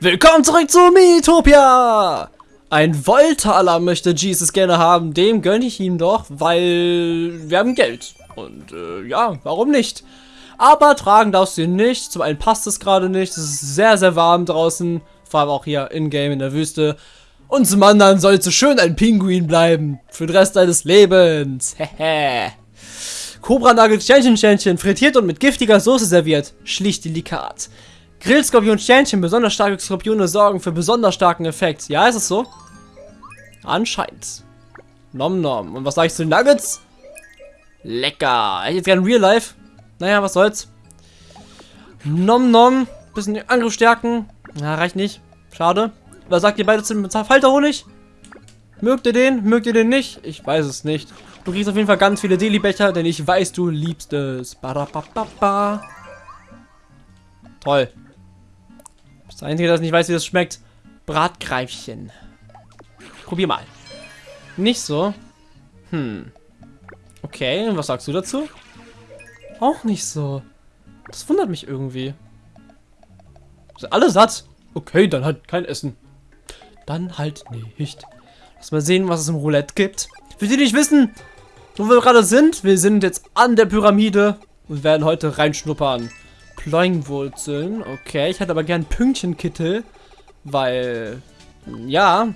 Willkommen zurück zu Miitopia! Ein Volta-Alarm möchte Jesus gerne haben, dem gönne ich ihm doch, weil wir haben Geld. Und äh, ja, warum nicht? Aber tragen darfst du ihn nicht, zum einen passt es gerade nicht, es ist sehr, sehr warm draußen, vor allem auch hier in-game in der Wüste. Und zum anderen sollst du schön ein Pinguin bleiben, für den Rest deines Lebens. Hehe. Cobra Nugget Sternchen Sternchen, frittiert und mit giftiger Soße serviert. Schlicht delikat. Grillskorpion Sternchen, besonders starke Skorpione sorgen für besonders starken Effekt. Ja, ist es so? Anscheinend. Nom nom. Und was sag ich zu den Nuggets? Lecker. Hätte jetzt gerne Real Life. Naja, was soll's. Nom nom. Bisschen Angriff stärken. Na, reicht nicht. Schade. Was sagt ihr beide zu dem Falterhonig? Mögt ihr den? Mögt ihr den nicht? Ich weiß es nicht. Du kriegst auf jeden Fall ganz viele Deli-Becher, denn ich weiß, du liebst es. Ba Toll. Das Einzige, das ich nicht weiß, wie das schmeckt. Bratgreifchen. Probier mal. Nicht so. Hm. Okay, und was sagst du dazu? Auch nicht so. Das wundert mich irgendwie. Sind alle satt? Okay, dann halt kein Essen. Dann halt nicht. Lass mal sehen, was es im Roulette gibt. Für die, die nicht wissen, wo wir gerade sind, wir sind jetzt an der Pyramide und werden heute reinschnuppern. Ploingwurzeln. Okay, ich hätte aber gern Pünktchenkittel. Weil, ja.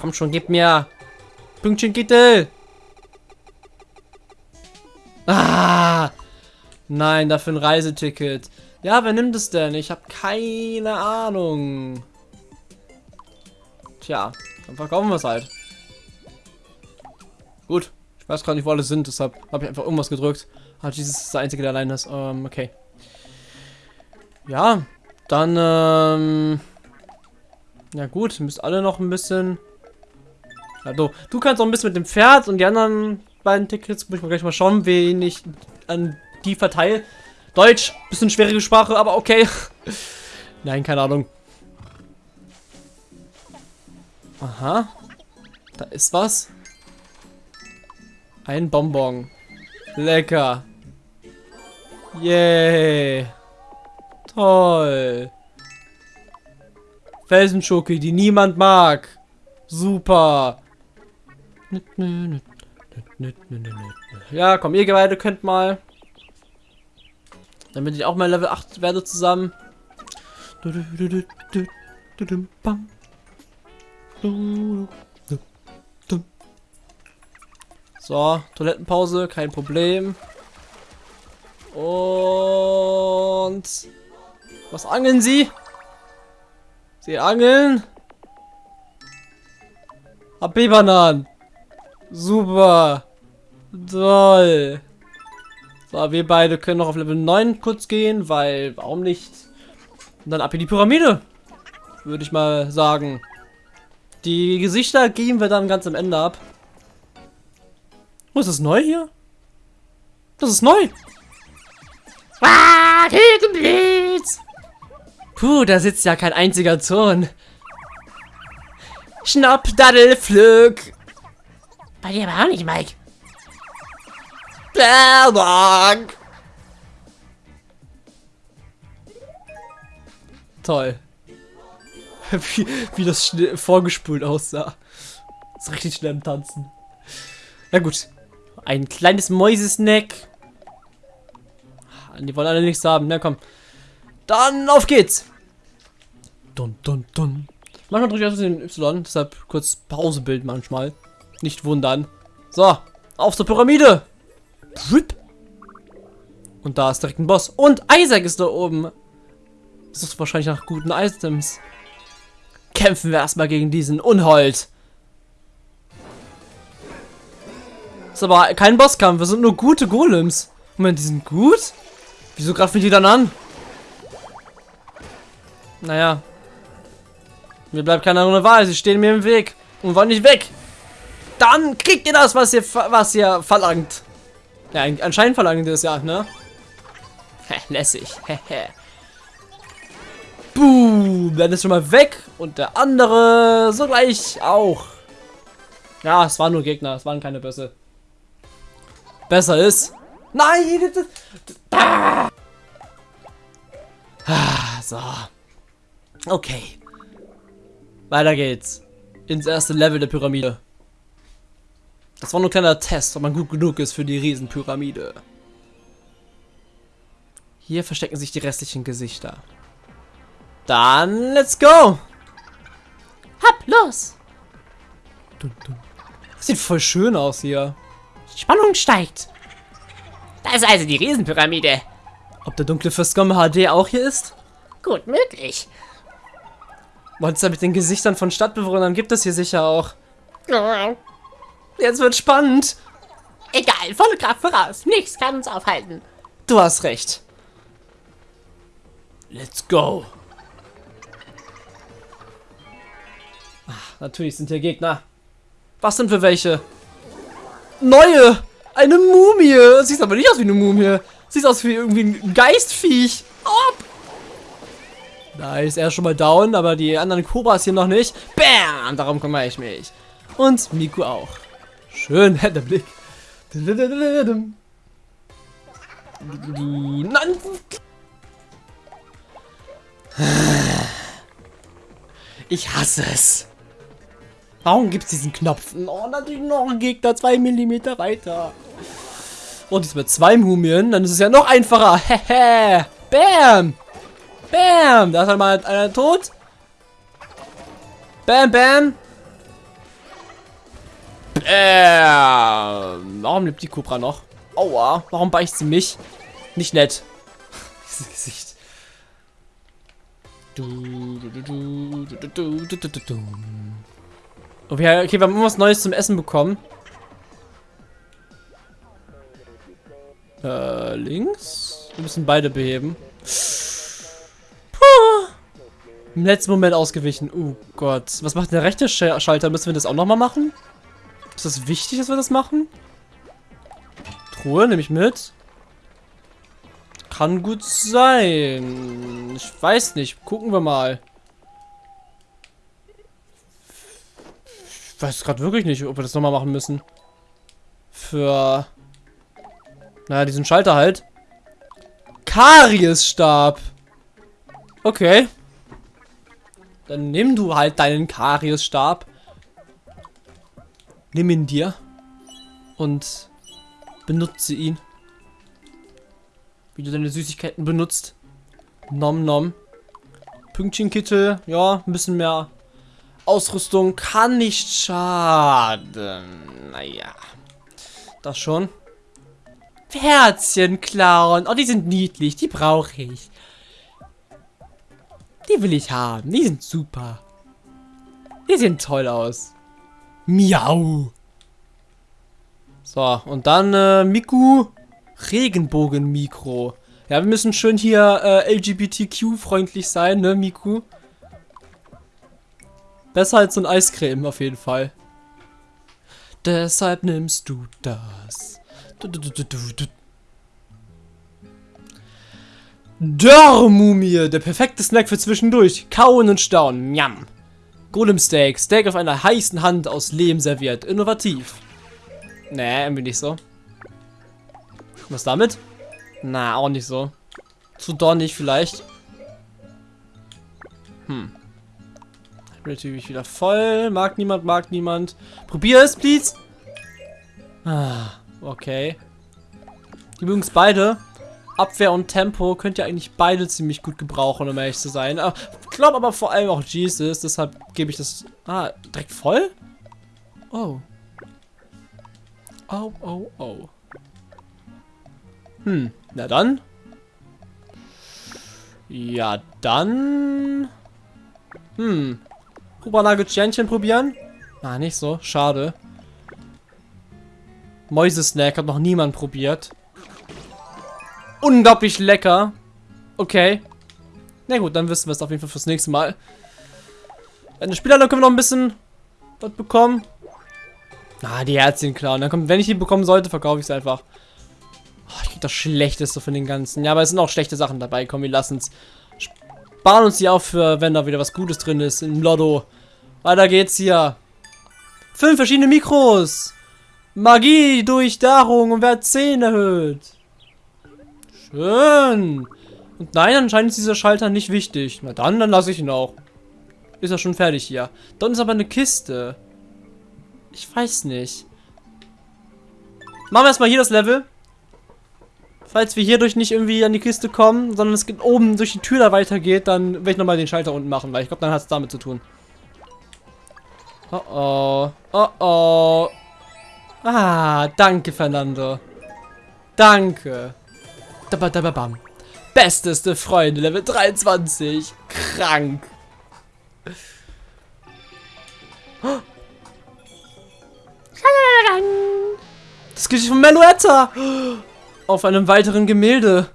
Komm schon, gib mir Pünktchenkittel. Ah! Nein, dafür ein Reiseticket. Ja, wer nimmt es denn? Ich habe keine Ahnung. Tja, dann verkaufen wir es halt. Gut. Ich weiß gerade nicht, wo alle sind, deshalb habe ich einfach irgendwas gedrückt. Ah, dieses ist der einzige, der allein ist. Ähm, okay. Ja, dann, ähm... Ja gut, müsst alle noch ein bisschen... Also, du kannst auch ein bisschen mit dem Pferd und die anderen beiden Tickets, muss ich mal gleich mal schauen, wen ich an die verteile. Deutsch, bisschen schwierige Sprache, aber okay. Nein, keine Ahnung. Aha. Da ist was. Ein Bonbon. Lecker. Yay. Toll. Felsenschoki, die niemand mag. Super. Ja, komm, ihr beide könnt mal. Damit ich auch mal Level 8 werde zusammen. So, Toilettenpause, kein Problem. Und was angeln Sie? Sie angeln? AP-Bananen. Super. Toll. So, wir beide können noch auf Level 9 kurz gehen, weil, warum nicht? Und dann ab in die Pyramide. Würde ich mal sagen. Die Gesichter geben wir dann ganz am Ende ab. Was ist neu hier? Das ist neu. Ah, Blitz! Puh, da sitzt ja kein einziger Zorn. Schnapp, Daddel, Pflück. Bei dir aber auch nicht, Mike. Berbank. Toll. wie, wie das vorgespult aussah. Ist richtig schnell im Tanzen. Na gut. Ein kleines Mäusesnack. Die wollen alle nichts haben. Na komm. Dann auf geht's. Dun, dun, dun. Manchmal drücke ich einfach den Y, deshalb kurz Pausebild manchmal. Nicht wundern. So, auf zur Pyramide. Und da ist direkt ein Boss. Und Isaac ist da oben. Das ist wahrscheinlich nach guten Items. Kämpfen wir erstmal gegen diesen Unhold. Ist aber kein Bosskampf, wir sind nur gute Golems. Moment, die sind gut? Wieso greifen die dann an? Naja. Mir bleibt keine andere Wahl. Sie stehen mir im Weg und wollen nicht weg. Dann kriegt ihr das, was ihr, was ihr verlangt. Ja, anscheinend verlangt ihr das ja, ne? Lässig. Boom. Dann ist schon mal weg. Und der andere sogleich auch. Ja, es waren nur Gegner. Es waren keine Bösse. Besser ist. Nein! Ah, so. Okay. Weiter geht's. Ins erste Level der Pyramide. Das war nur ein kleiner Test, ob man gut genug ist für die Riesenpyramide. Hier verstecken sich die restlichen Gesichter. Dann, let's go! Hopp, los! Das sieht voll schön aus hier. Spannung steigt. Da ist also die Riesenpyramide. Ob der dunkle Fürstgom HD auch hier ist? Gut möglich. Monster mit den Gesichtern von Stadtbewohnern gibt es hier sicher auch. Jetzt wird spannend. Egal, volle Kraft voraus. Nichts kann uns aufhalten. Du hast recht. Let's go. Ach, natürlich sind hier Gegner. Was sind für welche? Neue! Eine Mumie! Sieht aber nicht aus wie eine Mumie. Sieht aus wie irgendwie ein Geistviech. Ob! Da ist er schon mal down, aber die anderen Kobras hier noch nicht. Bam! Darum kümmere ich mich. Und Miku auch. Schön, der Blick. Nein! Ich hasse es. Warum gibt es diesen Knopf? Oh, natürlich noch ein Gegner zwei Millimeter weiter. Und jetzt mit zwei Mumien, dann ist es ja noch einfacher. Hehe. Bam. Bam. Da ist halt mal einer tot. Bam, bam. Bam. Warum lebt die Cobra noch? Aua. Warum beißt sie mich? Nicht nett. Dieses Gesicht. Okay, okay, wir haben irgendwas Neues zum Essen bekommen. Äh, links? Wir müssen beide beheben. Im letzten Moment ausgewichen. Oh Gott. Was macht der rechte Schalter? Müssen wir das auch nochmal machen? Ist das wichtig, dass wir das machen? Truhe nehme ich mit. Kann gut sein. Ich weiß nicht. Gucken wir mal. Ich weiß gerade wirklich nicht, ob wir das nochmal machen müssen. Für... Naja, diesen Schalter halt. Kariesstab. Okay. Dann nimm du halt deinen Kariesstab. Nimm ihn dir. Und benutze ihn wie du deine Süßigkeiten benutzt. Nom nom. Pünktchenkittel, ja, ein bisschen mehr Ausrüstung kann nicht schaden. Naja, das schon. Herzchen klauen. Oh, die sind niedlich, die brauche ich. Die will ich haben, die sind super. Die sehen toll aus. Miau. So, und dann äh, Miku. Regenbogen-Mikro. Ja, wir müssen schön hier äh, LGBTQ-freundlich sein, ne, Miku? Besser als so ein Eiscreme auf jeden Fall. Deshalb nimmst du das. Du, du, du, Dörrmumie, der perfekte Snack für zwischendurch. Kauen und staunen. Njam. Golem Steak. Steak auf einer heißen Hand aus Lehm serviert. Innovativ. Nee, irgendwie nicht so. Was damit? Na, auch nicht so. Zu dornig vielleicht. Hm. Ich bin natürlich wieder voll. Mag niemand, mag niemand. Probier es, please. Ah, okay. Übrigens beide. Abwehr und Tempo könnt ihr eigentlich beide ziemlich gut gebrauchen, um ehrlich zu sein. Ich glaube aber vor allem auch Jesus, deshalb gebe ich das... Ah, direkt voll? Oh. Oh, oh, oh. Hm, na dann. Ja, dann... Hm. Hubernagelsternchen probieren? Ah, nicht so. Schade. Mäusesnack hat noch niemand probiert. Unglaublich lecker. Okay. Na gut, dann wissen wir es auf jeden Fall fürs nächste Mal. Eine Spieler, dann können wir noch ein bisschen was bekommen. Ah, die Herzchen klar. Und dann kommt, wenn ich die bekommen sollte, verkaufe ich es einfach. Oh, ich krieg das Schlechteste von den ganzen. Ja, aber es sind auch schlechte Sachen dabei. Komm, wir lassen es. Sparen uns die auf für, wenn da wieder was Gutes drin ist. Im Lotto. Weiter geht's hier. Fünf verschiedene Mikros. Magie, Durchdarung und Wert 10 erhöht. Schön. Und nein, anscheinend ist dieser Schalter nicht wichtig. Na dann, dann lasse ich ihn auch. Ist er schon fertig hier. Da unten ist aber eine Kiste. Ich weiß nicht. Machen wir erstmal hier das Level. Falls wir hierdurch nicht irgendwie an die Kiste kommen, sondern es geht oben durch die Tür da weitergeht, dann werde ich nochmal den Schalter unten machen, weil ich glaube, dann hat es damit zu tun. Oh oh. Oh oh. Ah, danke, Fernando. Danke. Dabadababam. Besteste Freunde, Level 23. Krank. Das Gesicht von Meluetta. Auf einem weiteren Gemälde.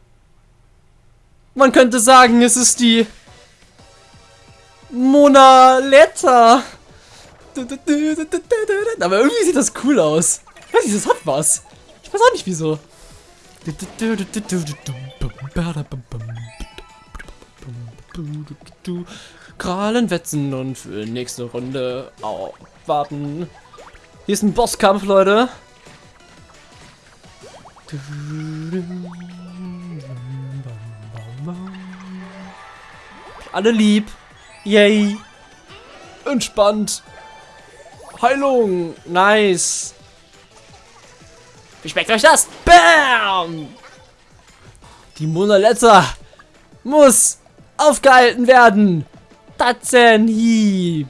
Man könnte sagen, es ist die Mona Letta. Aber irgendwie sieht das cool aus. Ich weiß nicht, das hat was. Ich weiß auch nicht wieso. Krallen wetzen und für nächste Runde aufwarten. Hier ist ein Bosskampf, Leute. Alle lieb. Yay. Entspannt. Heilung. Nice. Wie schmeckt euch das? Bam! Die Mona Lisa muss aufgehalten werden. Tatzenhieb.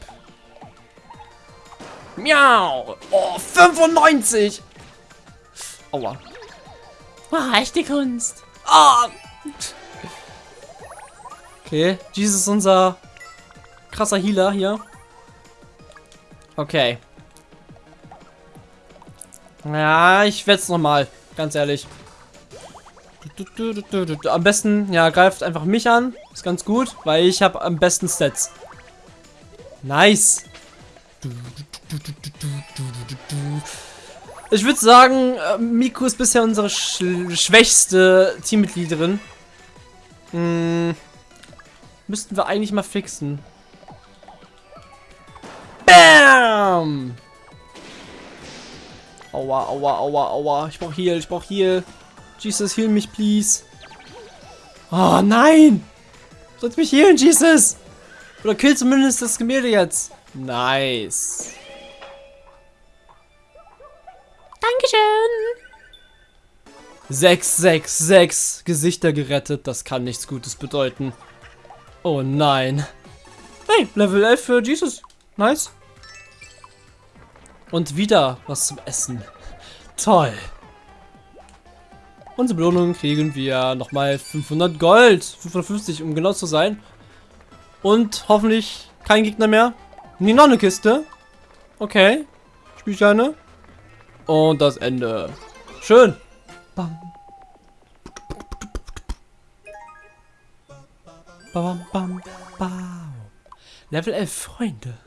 Miau. Oh, 95. Aua. Oh, echte Kunst. Ah. Okay, Jesus ist unser krasser Healer hier. Okay. Ja, ich werde es nochmal, ganz ehrlich. Am besten, ja, greift einfach mich an. Ist ganz gut, weil ich habe am besten Stats. Nice. Ich würde sagen, äh, Miku ist bisher unsere sch schwächste Teammitgliederin. Hm, müssten wir eigentlich mal fixen. Bam! Aua, aua, aua, aua. Ich brauch Heal, ich brauch Heal. Jesus, heal mich, please. Oh, nein! Sollst mich healen, Jesus! Oder kill zumindest das Gemälde jetzt. Nice. Dankeschön. 666 Gesichter gerettet. Das kann nichts Gutes bedeuten. Oh nein. Hey, Level 11 für Jesus. Nice. Und wieder was zum Essen. Toll. Unsere Belohnung kriegen wir nochmal 500 Gold. 550, um genau zu sein. Und hoffentlich kein Gegner mehr. Nee, noch eine Kiste. Okay. Spielsteine. Und das Ende. Schön. Bam. Bam, bam, bam. Level 11 Freunde.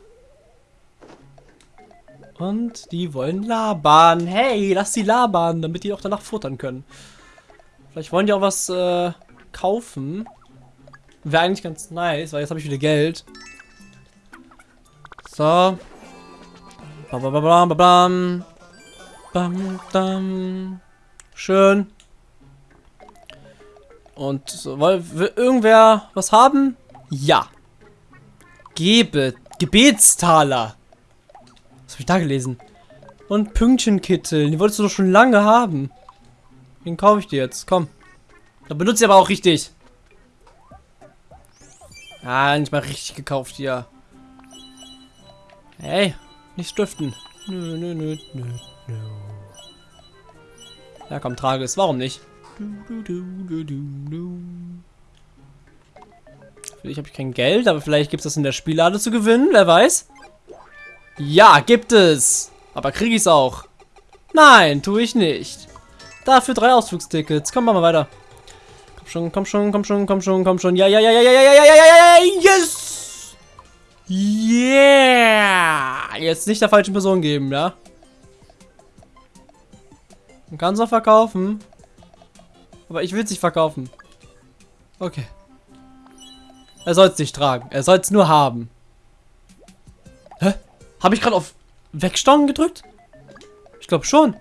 Und die wollen labern. Hey, lass sie labern, damit die auch danach futtern können. Vielleicht wollen die auch was äh, kaufen. Wäre eigentlich ganz nice, weil jetzt habe ich wieder Geld. So. Bam, bam, bam, bam, bam. Bam. Schön. Und so, will irgendwer was haben? Ja. Gebe. Gebetstaler. Habe ich da gelesen? Und Pünktchenkittel. Die wolltest du doch schon lange haben. Den kaufe ich dir jetzt. Komm. Dann benutze ich aber auch richtig. Ah, nicht mal richtig gekauft hier. Hey, nicht stiften. Nö, nö, nö, nö, nö. Ja, komm, trage es. Warum nicht? Vielleicht habe ich kein Geld, aber vielleicht gibt es das in der Spiellade zu gewinnen. Wer weiß? Ja, gibt es. Aber kriege ich es auch? Nein, tue ich nicht. Dafür drei Ausflugstickets. Komm, machen wir weiter. Komm schon, komm schon, komm schon, komm schon, komm schon. Ja, ja, ja, ja, ja, ja, ja, ja, ja, ja, yes! Yeah! Jetzt nicht der falschen Person geben, ja? Man kann es auch verkaufen. Aber ich will es nicht verkaufen. Okay. Er soll es nicht tragen. Er soll es nur haben. Hä? Habe ich gerade auf Wegstauen gedrückt? Ich glaube schon.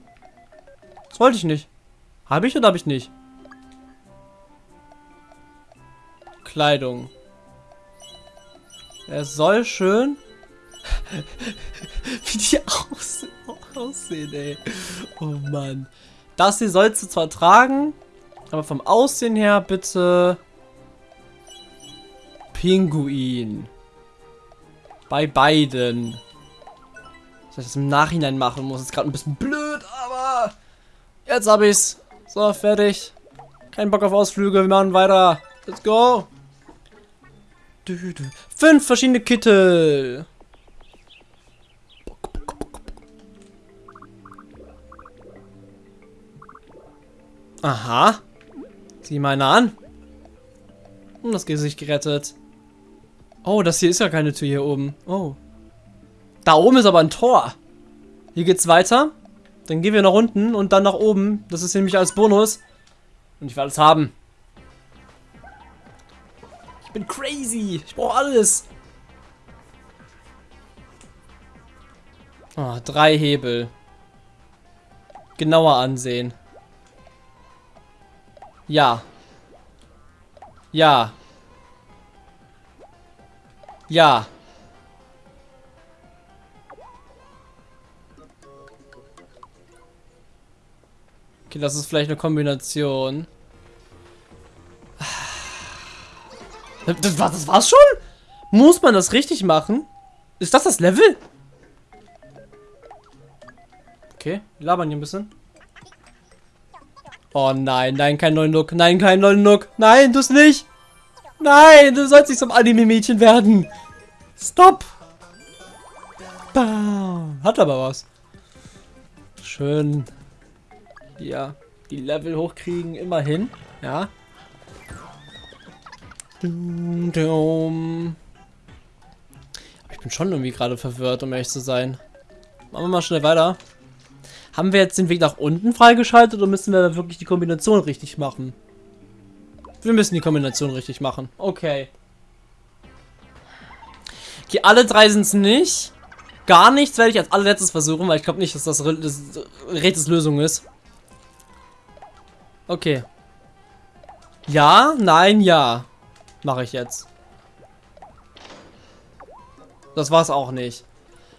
Das wollte ich nicht. Habe ich oder habe ich nicht? Kleidung. Er soll schön... Wie die aus aussehen, ey. Oh Mann. Das hier sollst du zwar tragen, aber vom Aussehen her bitte... Pinguin. Bei beiden. Dass ich das im Nachhinein machen muss, ist gerade ein bisschen blöd, aber... Jetzt hab ich's. So, fertig. Kein Bock auf Ausflüge, wir machen weiter. Let's go. Fünf verschiedene Kittel. Aha. Sieh mal einer an. Und das Gesicht gerettet. Oh, das hier ist ja keine Tür hier oben. Oh. Da oben ist aber ein Tor. Hier geht's weiter. Dann gehen wir nach unten und dann nach oben. Das ist nämlich als Bonus. Und ich will alles haben. Ich bin crazy. Ich brauche alles. Oh, drei Hebel. Genauer ansehen. Ja. Ja. Ja. Okay, das ist vielleicht eine Kombination. Das, war, das war's schon? Muss man das richtig machen? Ist das das Level? Okay, labern hier ein bisschen. Oh nein, nein, kein neuen Look. Nein, kein neuen Look. Nein, du nicht. Nein, du sollst nicht zum Anime-Mädchen werden. Stop. Bam. Hat aber was. Schön. Ja, die Level hochkriegen, immerhin. Ja. Ich bin schon irgendwie gerade verwirrt, um ehrlich zu sein. Machen wir mal schnell weiter. Haben wir jetzt den Weg nach unten freigeschaltet oder müssen wir wirklich die Kombination richtig machen? Wir müssen die Kombination richtig machen. Okay. Okay, alle drei sind es nicht. Gar nichts werde ich als allerletztes versuchen, weil ich glaube nicht, dass das, das Rätsels Lösung ist. Okay. Ja, nein, ja. Mache ich jetzt. Das war's auch nicht.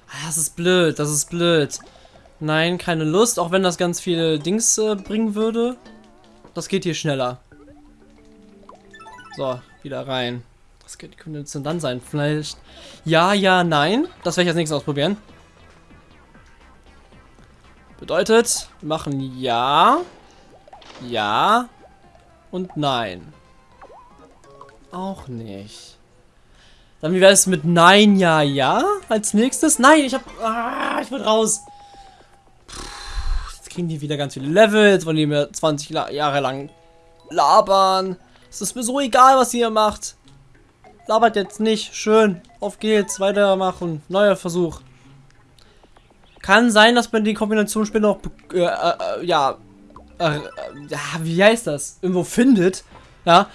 Ah, das ist blöd, das ist blöd. Nein, keine Lust, auch wenn das ganz viele Dings äh, bringen würde. Das geht hier schneller. So, wieder rein. Das könnte jetzt dann sein. Vielleicht ja, ja, nein. Das werde ich als nächstes ausprobieren. Bedeutet, wir machen ja, ja und nein. Auch nicht. Dann wie wäre es mit nein, ja, ja als nächstes? Nein, ich hab, ah, ich bin raus kriegen die wieder ganz viele Level. Jetzt wollen die mir 20 Jahre lang labern. Es ist mir so egal, was ihr macht. Labert jetzt nicht. Schön. Auf geht's. Weitermachen. Neuer Versuch. Kann sein, dass man die Kombination später noch, äh, äh, ja, äh, ja, wie heißt das? Irgendwo findet. Ja.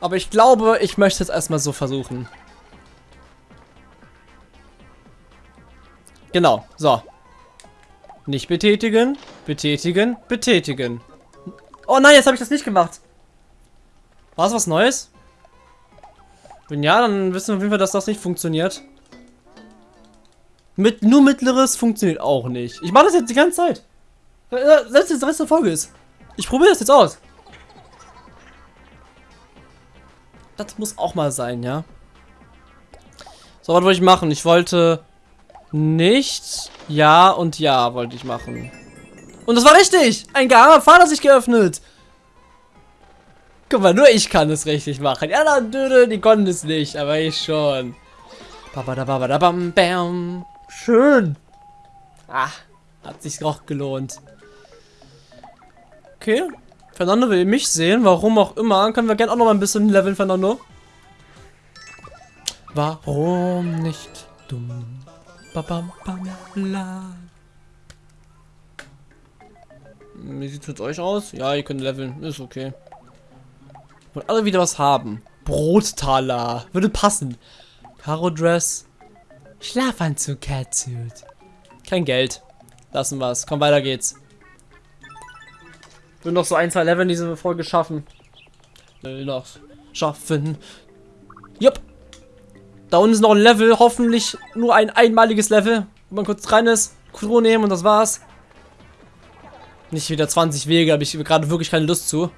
Aber ich glaube, ich möchte es erstmal so versuchen. Genau. So. Nicht betätigen, betätigen, betätigen. Oh nein, jetzt habe ich das nicht gemacht. War es was Neues? Wenn ja, dann wissen wir auf jeden Fall, dass das nicht funktioniert. Mit nur mittleres funktioniert auch nicht. Ich mache das jetzt die ganze Zeit. Selbst jetzt der Rest der Folge ist. Ich probiere das jetzt aus. Das muss auch mal sein, ja. So, was wollte ich machen? Ich wollte nicht ja und ja wollte ich machen. Und das war richtig! Ein geheimer Pfad hat sich geöffnet! Guck mal, nur ich kann es richtig machen. Ja, dann, dödö, die konnten es nicht, aber ich schon. Schön. Ah, hat sich auch gelohnt. Okay. Fernando will mich sehen, warum auch immer. Können wir gerne auch noch mal ein bisschen leveln, Fernando. Warum nicht dumm? Bam, bam, la. Wie sieht es mit euch aus? Ja, ihr könnt leveln. Ist okay. Und alle wieder was haben. Brottaler. Würde passen. Karo Dress. Schlafanzug, Catsuit. Kein Geld. Lassen wir es. Komm, weiter geht's. Will noch so ein, zwei Level in diese Folge schaffen. Noch. schaffen. Jupp. Da unten ist noch ein Level, hoffentlich nur ein einmaliges Level, wo man kurz rein ist, Crew nehmen und das war's. Nicht wieder 20 Wege, habe ich gerade wirklich keine Lust zu.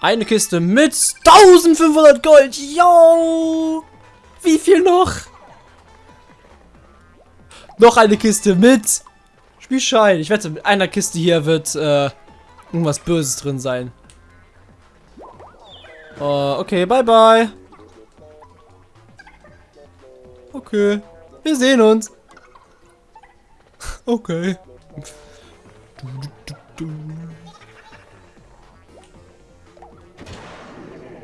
Eine Kiste mit 1500 Gold. Yo! Wie viel noch? Noch eine Kiste mit Spielschein. Ich wette, mit einer Kiste hier wird äh, irgendwas Böses drin sein. Uh, okay, bye bye. Okay, wir sehen uns. Okay.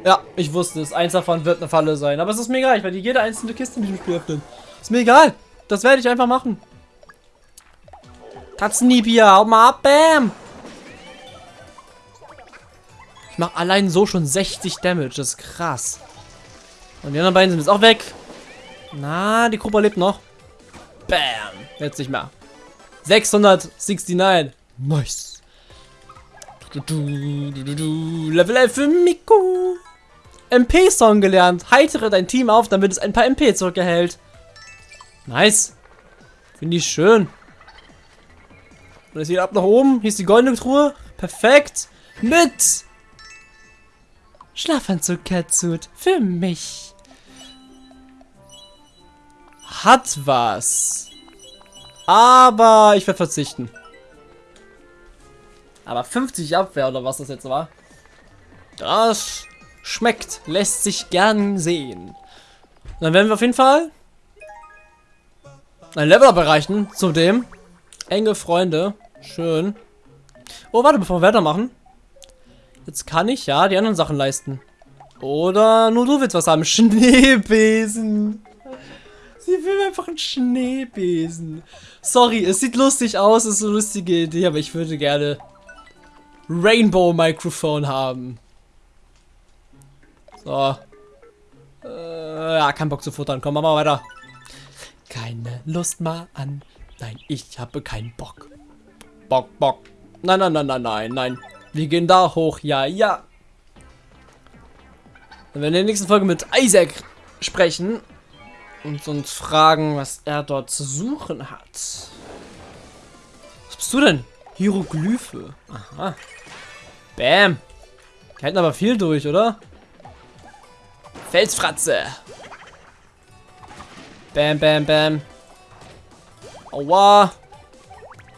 Ja, ich wusste es. Eins davon wird eine Falle sein. Aber es ist mir egal. Ich werde jede einzelne Kiste in diesem Spiel öffnen. Ist mir egal. Das werde ich einfach machen. Katzenhiebia, hau mal ab, bam! Ich mache allein so schon 60 Damage, das ist krass. Und die anderen beiden sind jetzt auch weg. Na, die Gruppe lebt noch. Bam, jetzt nicht mehr. 669. Nice. Level 11 für Miku. MP-Song gelernt. Heitere dein Team auf, damit es ein paar MP zurückerhält. Nice. Finde ich schön. Und es geht ab nach oben. Hier ist die goldene Truhe. Perfekt. Mit Schlafanzug Catsuit für mich. Hat was. Aber ich werde verzichten. Aber 50 Abwehr oder was das jetzt war. Das schmeckt. Lässt sich gern sehen. Dann werden wir auf jeden Fall ein Level up erreichen. Zudem enge Freunde. Schön. Oh, warte, bevor wir weitermachen. Jetzt kann ich ja die anderen Sachen leisten. Oder nur du willst was haben. Schneebesen. Sie will einfach einen Schneebesen. Sorry, es sieht lustig aus, ist eine lustige Idee, aber ich würde gerne Rainbow Mikrofon haben. So. Äh, ja, kein Bock zu futtern. Komm, machen wir weiter. Keine Lust mal an. Nein, ich habe keinen Bock. Bock, Bock. Nein, nein, nein, nein, nein, nein. Wir gehen da hoch. Ja, ja. Wenn wir in der nächsten Folge mit Isaac sprechen und uns fragen, was er dort zu suchen hat. Was bist du denn? Hieroglyphe. Aha. Bam. Die halten aber viel durch, oder? Felsfratze. Bam, bam, bam. Aua.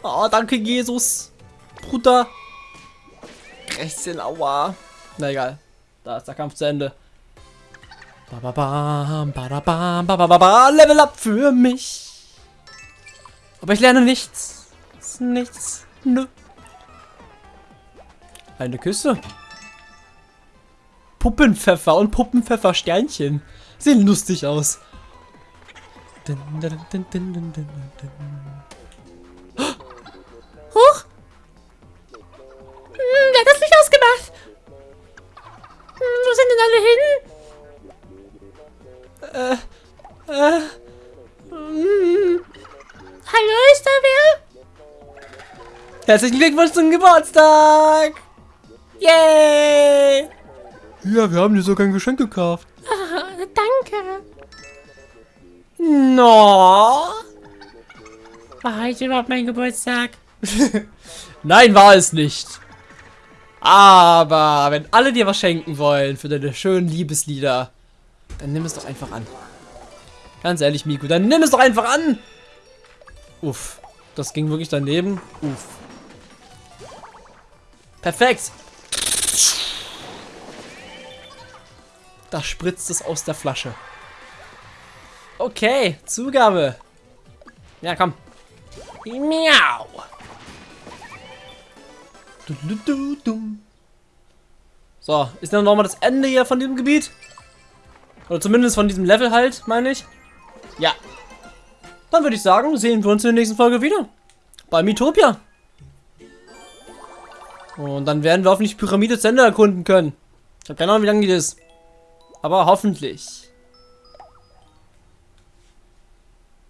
Oh, danke, Jesus. Bruder. Rechtchen, aua. Na egal. Da ist der Kampf zu Ende. Ba, ba, ba, ba, ba, ba, ba, Level up für mich. Aber ich lerne nichts. Nichts. Nö. Eine Küsse. Puppenpfeffer und Puppenpfeffer-Sternchen. Sehen lustig aus. Dun, dun, dun, Äh, äh, Hm. Hallo, ist da wer? herzlichen Glückwunsch zum Geburtstag! Yay! Ja, wir haben dir sogar ein Geschenk gekauft. Ah, danke. No. War heute überhaupt mein Geburtstag? Nein, war es nicht. Aber wenn alle dir was schenken wollen für deine schönen Liebeslieder, dann nimm es doch einfach an. Ganz ehrlich, Miku, dann nimm es doch einfach an. Uff, das ging wirklich daneben. Uff. Perfekt. Da spritzt es aus der Flasche. Okay, Zugabe. Ja, komm. Miau. So, ist dann nochmal das Ende hier von diesem Gebiet? Oder zumindest von diesem Level halt, meine ich. Ja. Dann würde ich sagen, sehen wir uns in der nächsten Folge wieder. Bei Mitopia. Und dann werden wir hoffentlich Pyramide zu Ende erkunden können. Ich habe keine Ahnung, wie lange die ist. Aber hoffentlich.